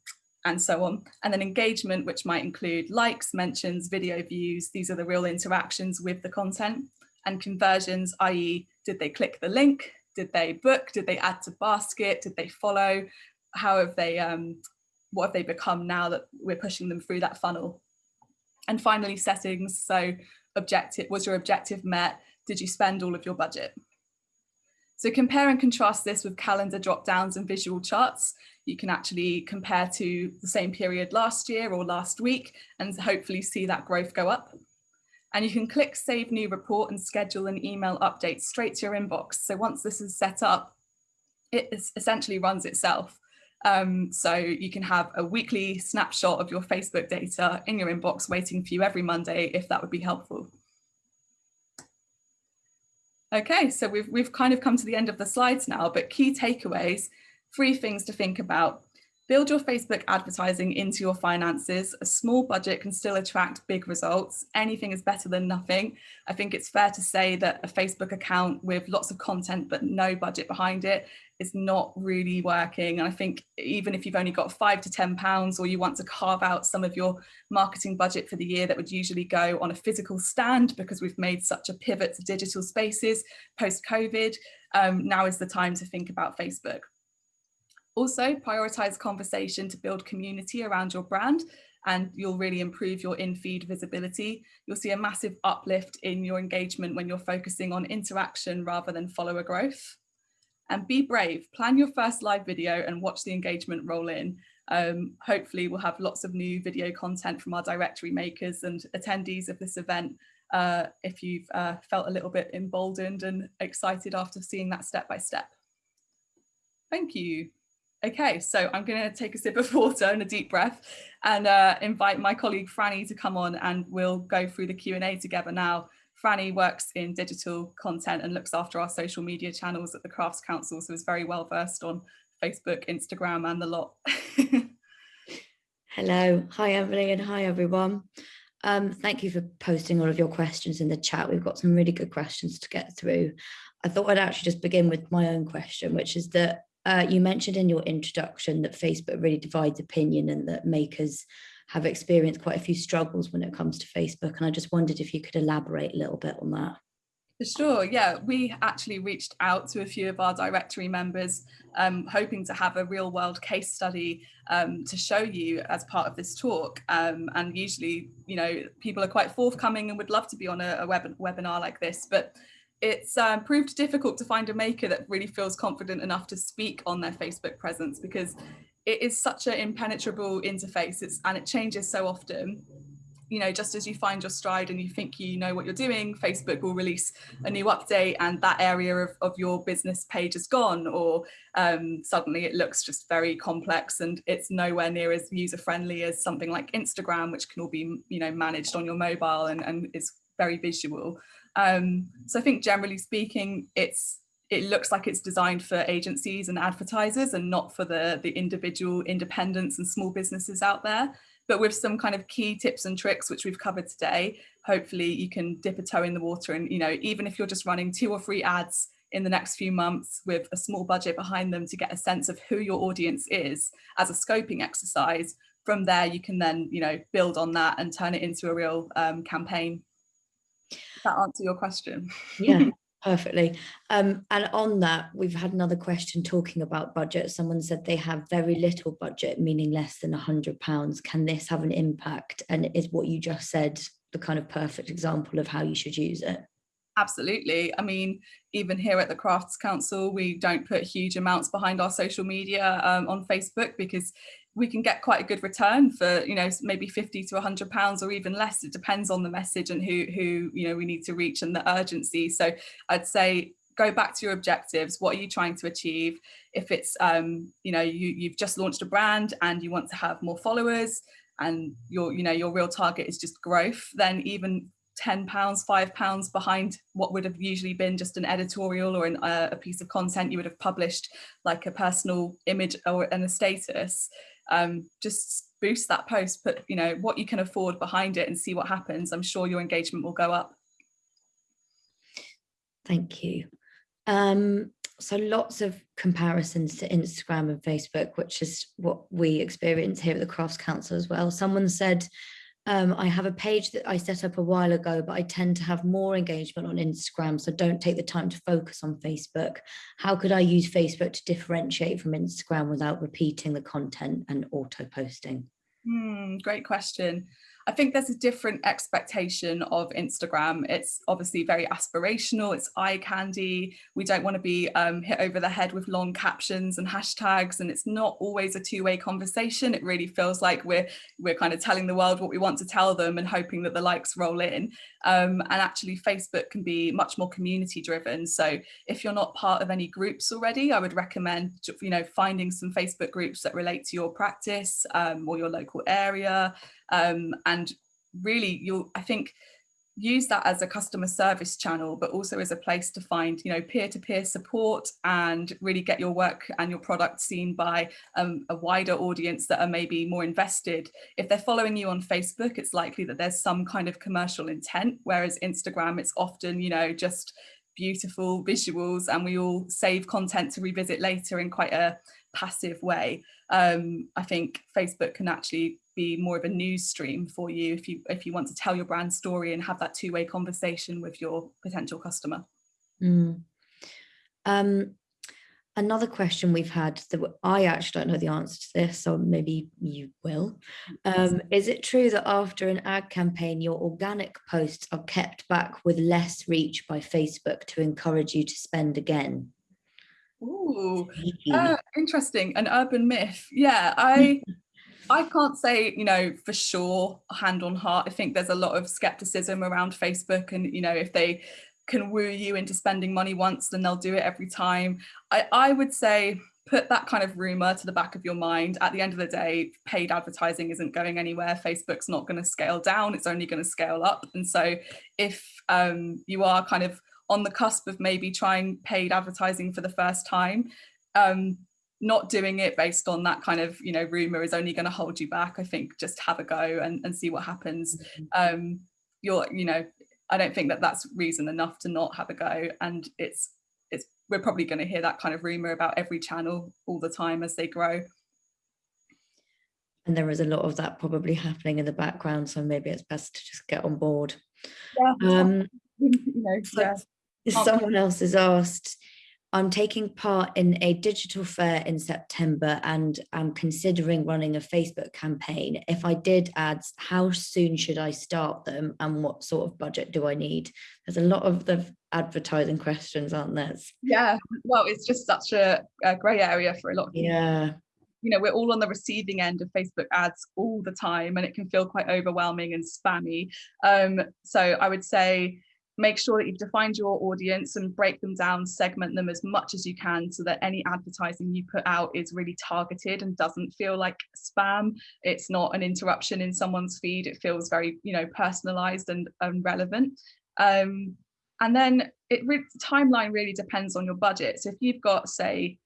and so on. And then engagement, which might include likes, mentions, video views. These are the real interactions with the content and conversions, i.e. did they click the link? Did they book? Did they add to basket? Did they follow? How have they, um, what have they become now that we're pushing them through that funnel? And finally, settings. So objective, was your objective met? Did you spend all of your budget? So compare and contrast this with calendar drop downs and visual charts. You can actually compare to the same period last year or last week and hopefully see that growth go up. And you can click save new report and schedule an email update straight to your inbox. So once this is set up, it essentially runs itself. Um, so you can have a weekly snapshot of your Facebook data in your inbox waiting for you every Monday if that would be helpful. Okay, so we've, we've kind of come to the end of the slides now, but key takeaways, three things to think about. Build your Facebook advertising into your finances. A small budget can still attract big results. Anything is better than nothing. I think it's fair to say that a Facebook account with lots of content but no budget behind it is not really working. And I think even if you've only got five to 10 pounds or you want to carve out some of your marketing budget for the year that would usually go on a physical stand because we've made such a pivot to digital spaces post COVID, um, now is the time to think about Facebook. Also prioritize conversation to build community around your brand and you'll really improve your in-feed visibility. You'll see a massive uplift in your engagement when you're focusing on interaction rather than follower growth and be brave, plan your first live video and watch the engagement roll in. Um, hopefully we'll have lots of new video content from our directory makers and attendees of this event uh, if you've uh, felt a little bit emboldened and excited after seeing that step by step. Thank you. Okay, so I'm going to take a sip of water and a deep breath and uh, invite my colleague Franny to come on and we'll go through the Q&A together now. Franny works in digital content and looks after our social media channels at the Crafts Council, so is very well versed on Facebook, Instagram and the lot. Hello, hi Emily and hi everyone. Um, thank you for posting all of your questions in the chat. We've got some really good questions to get through. I thought I'd actually just begin with my own question, which is that uh, you mentioned in your introduction that Facebook really divides opinion and that makers have experienced quite a few struggles when it comes to Facebook. And I just wondered if you could elaborate a little bit on that. For sure, yeah, we actually reached out to a few of our directory members, um, hoping to have a real world case study um, to show you as part of this talk. Um, and usually, you know, people are quite forthcoming and would love to be on a, a web webinar like this, but it's um, proved difficult to find a maker that really feels confident enough to speak on their Facebook presence because it is such an impenetrable interface it's, and it changes so often you know, just as you find your stride and you think you know what you're doing, Facebook will release a new update and that area of, of your business page is gone or um, suddenly it looks just very complex and it's nowhere near as user friendly as something like Instagram, which can all be, you know, managed on your mobile and, and is very visual. Um, so I think generally speaking, it's it looks like it's designed for agencies and advertisers and not for the, the individual independents and small businesses out there. But with some kind of key tips and tricks, which we've covered today, hopefully you can dip a toe in the water and, you know, even if you're just running two or three ads in the next few months with a small budget behind them to get a sense of who your audience is as a scoping exercise, from there you can then, you know, build on that and turn it into a real um, campaign. Does that answer your question? Yeah, Perfectly. Um, and on that, we've had another question talking about budget. Someone said they have very little budget, meaning less than a hundred pounds. Can this have an impact? And is what you just said the kind of perfect example of how you should use it? Absolutely. I mean, even here at the Crafts Council, we don't put huge amounts behind our social media um, on Facebook because we can get quite a good return for you know maybe 50 to 100 pounds or even less. It depends on the message and who who you know we need to reach and the urgency. So i'd say go back to your objectives. What are you trying to achieve? If it's um you know you you've just launched a brand and you want to have more followers and your you know your real target is just growth then even 10 pounds five pounds behind what would have usually been just an editorial or an, uh, a piece of content you would have published like a personal image or and a status um, just boost that post, put you know what you can afford behind it and see what happens. I'm sure your engagement will go up. Thank you. Um, so lots of comparisons to Instagram and Facebook, which is what we experience here at the Crafts Council as well. Someone said, um, I have a page that I set up a while ago, but I tend to have more engagement on Instagram, so don't take the time to focus on Facebook. How could I use Facebook to differentiate from Instagram without repeating the content and auto posting? Hmm, great question. I think there's a different expectation of Instagram. It's obviously very aspirational, it's eye candy. We don't want to be um, hit over the head with long captions and hashtags, and it's not always a two-way conversation. It really feels like we're we're kind of telling the world what we want to tell them and hoping that the likes roll in. Um, and actually, Facebook can be much more community driven. So if you're not part of any groups already, I would recommend you know finding some Facebook groups that relate to your practice um, or your local area um, and really you'll I think use that as a customer service channel but also as a place to find you know peer-to-peer -peer support and really get your work and your product seen by um, a wider audience that are maybe more invested. If they're following you on Facebook it's likely that there's some kind of commercial intent whereas Instagram it's often you know just beautiful visuals and we all save content to revisit later in quite a passive way. Um, I think Facebook can actually be more of a news stream for you if you if you want to tell your brand story and have that two-way conversation with your potential customer. Mm. Um, another question we've had that I actually don't know the answer to this, so maybe you will. Um, is it true that after an ad campaign, your organic posts are kept back with less reach by Facebook to encourage you to spend again? Ooh, uh, interesting. An urban myth. Yeah, I I can't say, you know, for sure, hand on heart. I think there's a lot of skepticism around Facebook and, you know, if they can woo you into spending money once, then they'll do it every time. I, I would say put that kind of rumor to the back of your mind. At the end of the day, paid advertising isn't going anywhere. Facebook's not going to scale down, it's only going to scale up. And so if um, you are kind of on the cusp of maybe trying paid advertising for the first time, um, not doing it based on that kind of you know rumor is only going to hold you back i think just have a go and, and see what happens mm-hmm. um you're you know i don't think that that's reason enough to not have a go and it's it's we're probably going to hear that kind of rumor about every channel all the time as they grow and there is a lot of that probably happening in the background so maybe it's best to just get on board yeah um you know yeah. someone else has asked I'm taking part in a digital fair in September and I'm considering running a Facebook campaign. If I did ads, how soon should I start them and what sort of budget do I need? There's a lot of the advertising questions, aren't there? Yeah, well, it's just such a, a grey area for a lot of people. Yeah. You know, we're all on the receiving end of Facebook ads all the time and it can feel quite overwhelming and spammy. Um, so I would say, make sure that you've defined your audience and break them down, segment them as much as you can so that any advertising you put out is really targeted and doesn't feel like spam. It's not an interruption in someone's feed. It feels very, you know, personalized and, and relevant. Um, and then it the timeline really depends on your budget. So if you've got, say,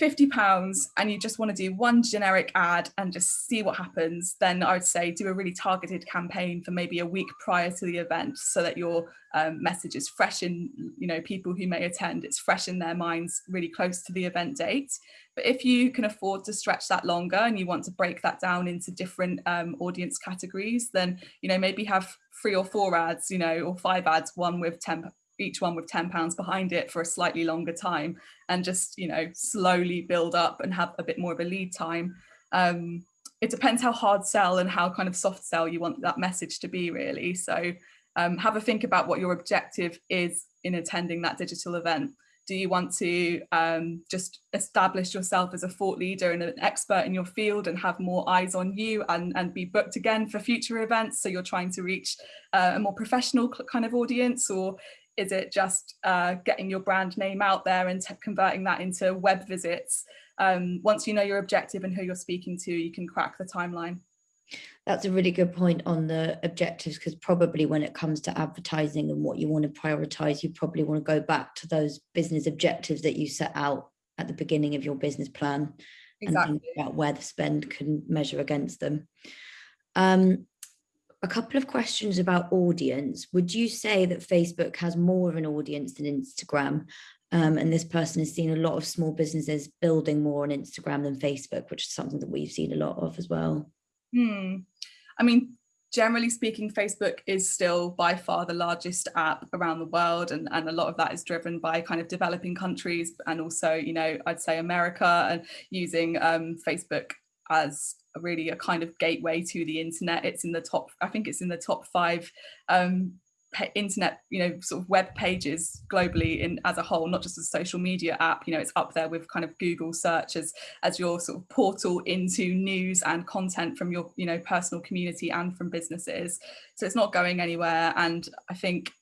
50 pounds and you just want to do one generic ad and just see what happens, then I would say do a really targeted campaign for maybe a week prior to the event so that your um, message is fresh in, you know, people who may attend, it's fresh in their minds really close to the event date. But if you can afford to stretch that longer and you want to break that down into different um, audience categories, then, you know, maybe have three or four ads, you know, or five ads, one with 10, each one with 10 pounds behind it for a slightly longer time and just you know slowly build up and have a bit more of a lead time. Um, it depends how hard sell and how kind of soft sell you want that message to be really. So um, have a think about what your objective is in attending that digital event. Do you want to um, just establish yourself as a thought leader and an expert in your field and have more eyes on you and, and be booked again for future events? So you're trying to reach uh, a more professional kind of audience? Or is it just uh, getting your brand name out there and converting that into web visits? Um, once you know your objective and who you're speaking to, you can crack the timeline. That's a really good point on the objectives because probably when it comes to advertising and what you want to prioritize, you probably want to go back to those business objectives that you set out at the beginning of your business plan exactly. and think about where the spend can measure against them. Um, a couple of questions about audience. Would you say that Facebook has more of an audience than Instagram? Um, and this person has seen a lot of small businesses building more on Instagram than Facebook, which is something that we've seen a lot of as well. Hmm. I mean, generally speaking, Facebook is still by far the largest app around the world. And, and a lot of that is driven by kind of developing countries and also, you know, I'd say America and using um, Facebook as really a kind of gateway to the internet. It's in the top, I think it's in the top five um, internet you know sort of web pages globally in as a whole not just a social media app. You know it's up there with kind of google search as as your sort of portal into news and content from your you know personal community and from businesses. So it's not going anywhere. And i think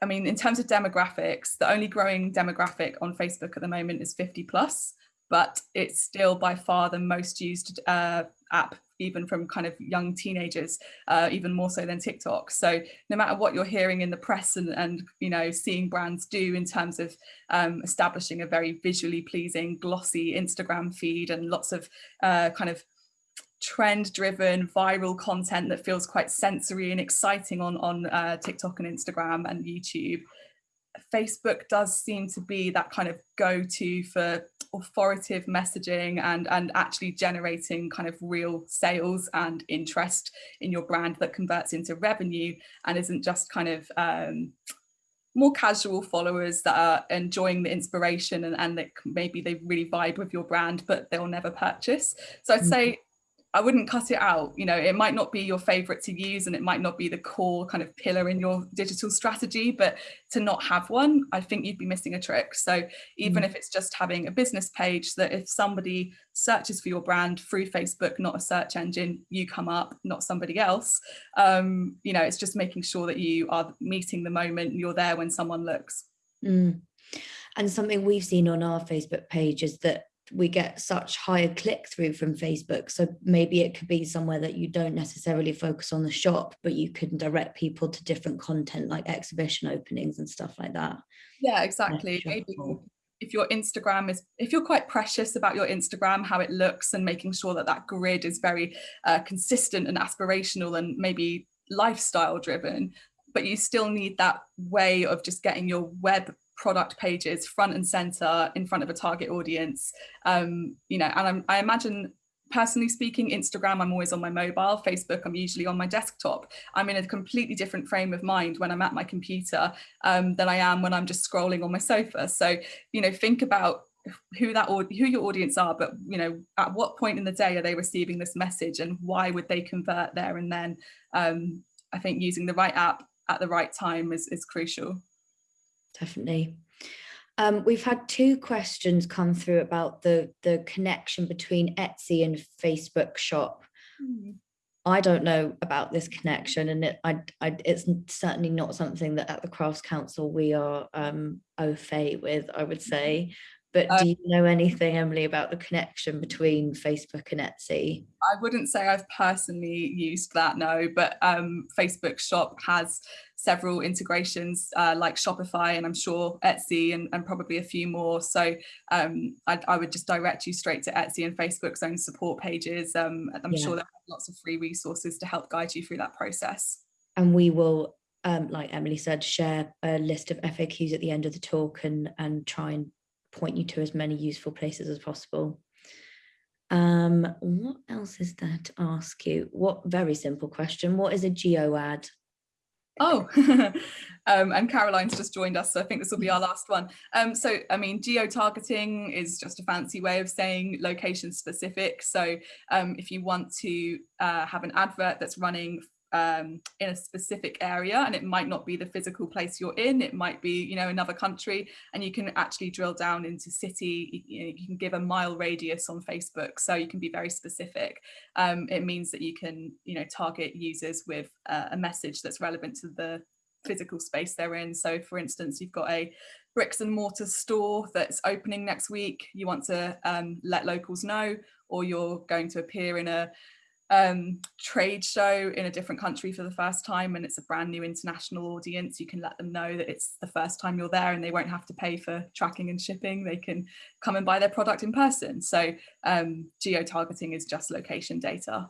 I mean, in terms of demographics, the only growing demographic on Facebook at the moment is 50 plus, but it's still by far the most used uh, app even from kind of young teenagers, uh, even more so than TikTok. So no matter what you're hearing in the press and, and you know, seeing brands do in terms of um, establishing a very visually pleasing, glossy Instagram feed and lots of uh, kind of trend driven viral content that feels quite sensory and exciting on, on uh, TikTok and Instagram and YouTube. Facebook does seem to be that kind of go-to for authoritative messaging and, and actually generating kind of real sales and interest in your brand that converts into revenue and isn't just kind of um, more casual followers that are enjoying the inspiration and, and that maybe they really vibe with your brand, but they'll never purchase. So I'd mm-hmm. say I wouldn't cut it out. You know, it might not be your favorite to use and it might not be the core kind of pillar in your digital strategy, but to not have one, I think you'd be missing a trick. So even mm. if it's just having a business page that if somebody searches for your brand through Facebook, not a search engine, you come up, not somebody else. Um, you know, it's just making sure that you are meeting the moment, you're there when someone looks. Mm. And something we've seen on our Facebook page is that we get such higher click through from Facebook. So maybe it could be somewhere that you don't necessarily focus on the shop, but you can direct people to different content like exhibition openings and stuff like that. Yeah, exactly. Maybe if your Instagram is, if you're quite precious about your Instagram, how it looks and making sure that that grid is very uh, consistent and aspirational and maybe lifestyle driven, but you still need that way of just getting your web product pages front and center in front of a target audience um, you know and I'm, i imagine personally speaking instagram i'm always on my mobile facebook i'm usually on my desktop. I'm in a completely different frame of mind when i'm at my computer um, than i am when i'm just scrolling on my sofa. So you know think about who that or who your audience are but you know at what point in the day are they receiving this message and why would they convert there and then? Um, i think using the right app at the right time is, is crucial definitely. Um, we've had two questions come through about the, the connection between Etsy and Facebook shop. Mm. I don't know about this connection and it, I, I, it's certainly not something that at the Crafts Council we are um, au fait with, I would say. But do you know anything, Emily, about the connection between Facebook and Etsy? I wouldn't say I've personally used that, no, but um, Facebook Shop has several integrations uh, like Shopify and I'm sure Etsy and, and probably a few more. So um, I, I, would just direct you straight to Etsy and Facebook's own support pages. Um, I'm yeah. sure there are lots of free resources to help guide you through that process. And we will, um, like Emily said, share a list of FAQs at the end of the talk and, and try and point you to as many useful places as possible. Um, what else is there to ask you? What very simple question. What is a geo ad? Oh, um, and Caroline's just joined us, so I think this will be our last one. Um, so, I mean, geo-targeting is just a fancy way of saying location specific. So um, if you want to uh, have an advert that's running um, in a specific area and it might not be the physical place you're in it might be you know another country and you can actually drill down into city you, know, you can give a mile radius on Facebook so you can be very specific. Um, it means that you can you know target users with uh, a message that's relevant to the physical space they're in. So for instance you've got a bricks and mortar store that's opening next week you want to um, let locals know or you're going to appear in a um, trade show in a different country for the first time and it's a brand new international audience, you can let them know that it's the first time you're there and they won't have to pay for tracking and shipping. They can come and buy their product in person. So um, geo-targeting is just location data.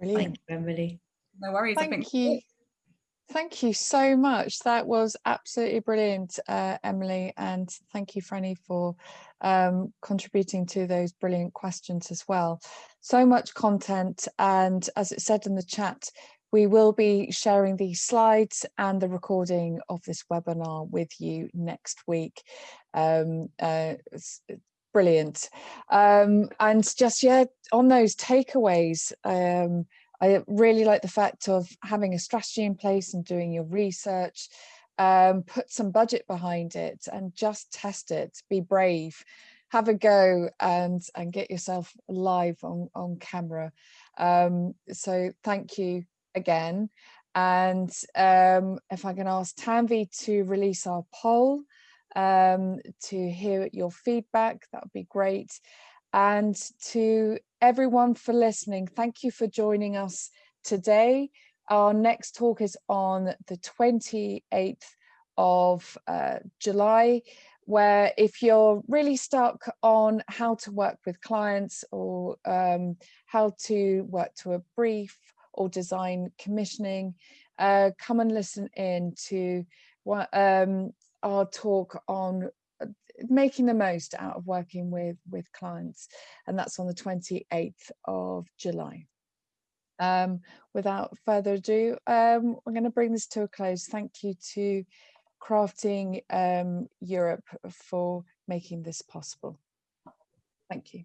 Brilliant. Thank you, Emily. No worries. Thank you. Thank you so much. That was absolutely brilliant, uh, Emily, and thank you, Franny, for um, contributing to those brilliant questions as well. So much content, and as it said in the chat, we will be sharing the slides and the recording of this webinar with you next week. Um, uh, brilliant. Um, and just, yeah, on those takeaways, um, I really like the fact of having a strategy in place and doing your research, um, put some budget behind it and just test it, be brave, have a go and, and get yourself live on, on camera. Um, so thank you again. And um, if I can ask Tanvi to release our poll um, to hear your feedback, that would be great and to everyone for listening. Thank you for joining us today. Our next talk is on the 28th of uh, July, where if you're really stuck on how to work with clients or um, how to work to a brief or design commissioning, uh, come and listen in to um, our talk on making the most out of working with with clients and that's on the 28th of July. Um, without further ado um, I'm going to bring this to a close. Thank you to crafting um, Europe for making this possible. Thank you